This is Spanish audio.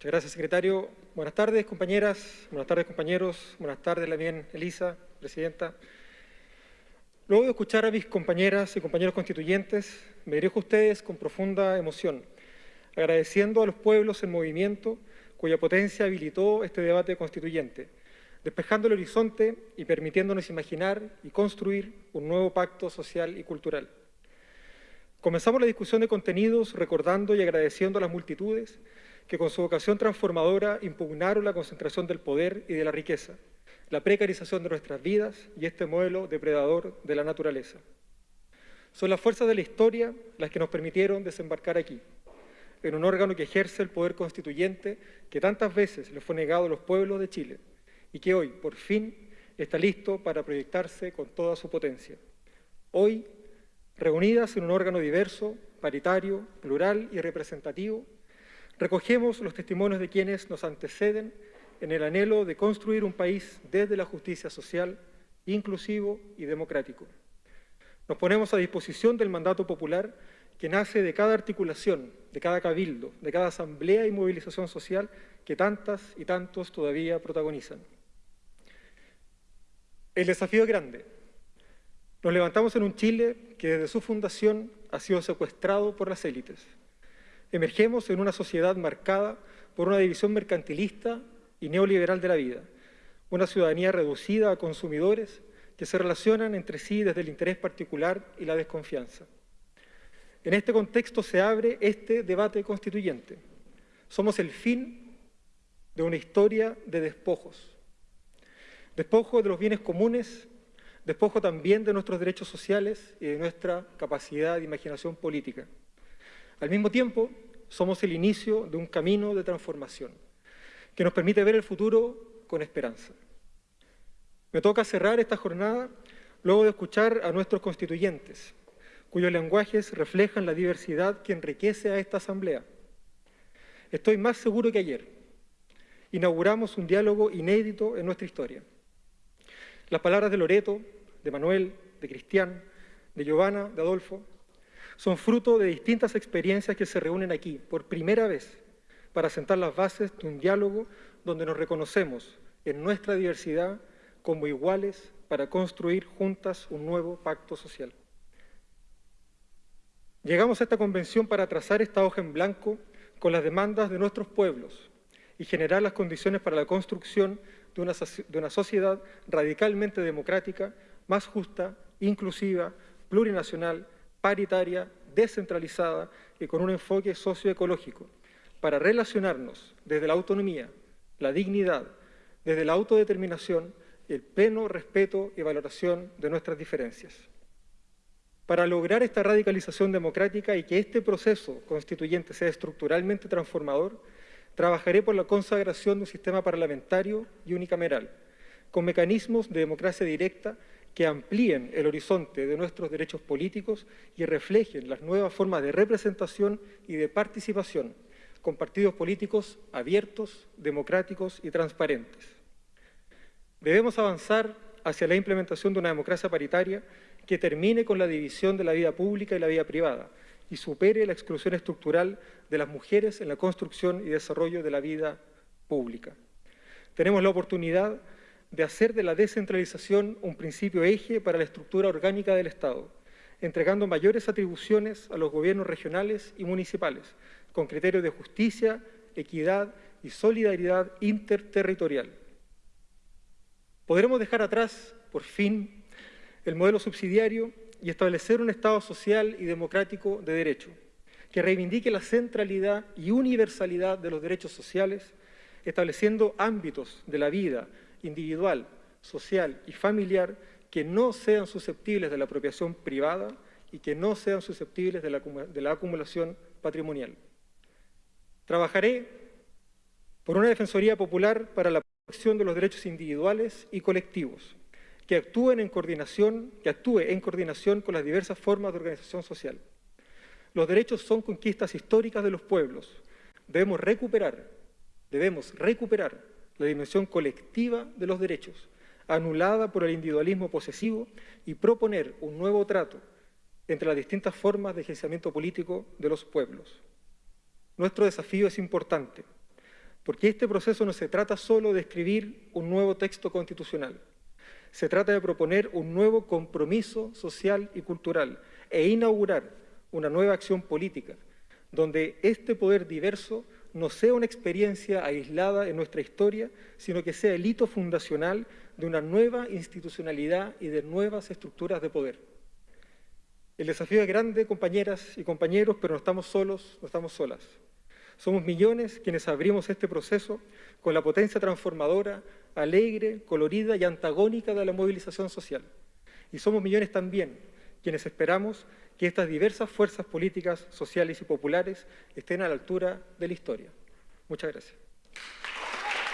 Muchas gracias, secretario. Buenas tardes, compañeras. Buenas tardes, compañeros. Buenas tardes, la bien Elisa, presidenta. Luego de escuchar a mis compañeras y compañeros constituyentes, me dirijo a ustedes con profunda emoción, agradeciendo a los pueblos en movimiento cuya potencia habilitó este debate constituyente, despejando el horizonte y permitiéndonos imaginar y construir un nuevo pacto social y cultural. Comenzamos la discusión de contenidos recordando y agradeciendo a las multitudes que con su vocación transformadora impugnaron la concentración del poder y de la riqueza, la precarización de nuestras vidas y este modelo depredador de la naturaleza. Son las fuerzas de la historia las que nos permitieron desembarcar aquí, en un órgano que ejerce el poder constituyente que tantas veces le fue negado a los pueblos de Chile y que hoy, por fin, está listo para proyectarse con toda su potencia. Hoy, reunidas en un órgano diverso, paritario, plural y representativo, recogemos los testimonios de quienes nos anteceden en el anhelo de construir un país desde la justicia social, inclusivo y democrático. Nos ponemos a disposición del mandato popular que nace de cada articulación, de cada cabildo, de cada asamblea y movilización social que tantas y tantos todavía protagonizan. El desafío es grande. Nos levantamos en un Chile que desde su fundación ha sido secuestrado por las élites. Emergemos en una sociedad marcada por una división mercantilista y neoliberal de la vida, una ciudadanía reducida a consumidores que se relacionan entre sí desde el interés particular y la desconfianza. En este contexto se abre este debate constituyente. Somos el fin de una historia de despojos. Despojo de los bienes comunes, despojo también de nuestros derechos sociales y de nuestra capacidad de imaginación política. Al mismo tiempo, somos el inicio de un camino de transformación que nos permite ver el futuro con esperanza. Me toca cerrar esta jornada luego de escuchar a nuestros constituyentes, cuyos lenguajes reflejan la diversidad que enriquece a esta Asamblea. Estoy más seguro que ayer. Inauguramos un diálogo inédito en nuestra historia. Las palabras de Loreto, de Manuel, de Cristian, de Giovanna, de Adolfo, son fruto de distintas experiencias que se reúnen aquí por primera vez para sentar las bases de un diálogo donde nos reconocemos en nuestra diversidad como iguales para construir juntas un nuevo pacto social. Llegamos a esta convención para trazar esta hoja en blanco con las demandas de nuestros pueblos y generar las condiciones para la construcción de una, de una sociedad radicalmente democrática, más justa, inclusiva, plurinacional, paritaria, descentralizada y con un enfoque socioecológico, para relacionarnos desde la autonomía, la dignidad, desde la autodeterminación el pleno respeto y valoración de nuestras diferencias. Para lograr esta radicalización democrática y que este proceso constituyente sea estructuralmente transformador, trabajaré por la consagración de un sistema parlamentario y unicameral, con mecanismos de democracia directa que amplíen el horizonte de nuestros derechos políticos y reflejen las nuevas formas de representación y de participación, con partidos políticos abiertos, democráticos y transparentes. Debemos avanzar hacia la implementación de una democracia paritaria que termine con la división de la vida pública y la vida privada y supere la exclusión estructural de las mujeres en la construcción y desarrollo de la vida pública. Tenemos la oportunidad de hacer de la descentralización un principio eje para la estructura orgánica del Estado, entregando mayores atribuciones a los gobiernos regionales y municipales, con criterios de justicia, equidad y solidaridad interterritorial. Podremos dejar atrás, por fin, el modelo subsidiario y establecer un Estado social y democrático de derecho, que reivindique la centralidad y universalidad de los derechos sociales, estableciendo ámbitos de la vida individual, social y familiar que no sean susceptibles de la apropiación privada y que no sean susceptibles de la, acumulación patrimonial. Trabajaré por una Defensoría Popular para la protección de los derechos individuales y colectivos, que actúen que actúe en coordinación con las diversas formas de organización social. Los derechos son conquistas históricas de los pueblos. Debemos recuperar, debemos recuperar la dimensión colectiva de los derechos, anulada por el individualismo posesivo, y proponer un nuevo trato entre las distintas formas de ejercimiento político de los pueblos. Nuestro desafío es importante. porque este proceso no se trata solo de escribir un nuevo texto constitucional, se trata de proponer un nuevo compromiso social y cultural e inaugurar una nueva acción política, donde este poder diverso no sea una experiencia aislada en nuestra historia, sino que sea el hito fundacional de una nueva institucionalidad y de nuevas estructuras de poder. El desafío es grande, compañeras y compañeros, pero no estamos solos, no estamos solas. Somos millones quienes abrimos este proceso con la potencia transformadora, alegre, colorida y antagónica de la movilización social. Y somos millones también quienes esperamos que estas diversas fuerzas políticas, sociales y populares estén a la altura de la historia. Muchas gracias.